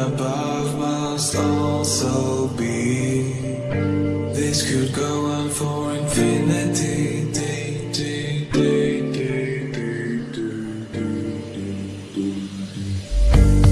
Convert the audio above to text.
above must also be. This could go on for infinity. Thank you.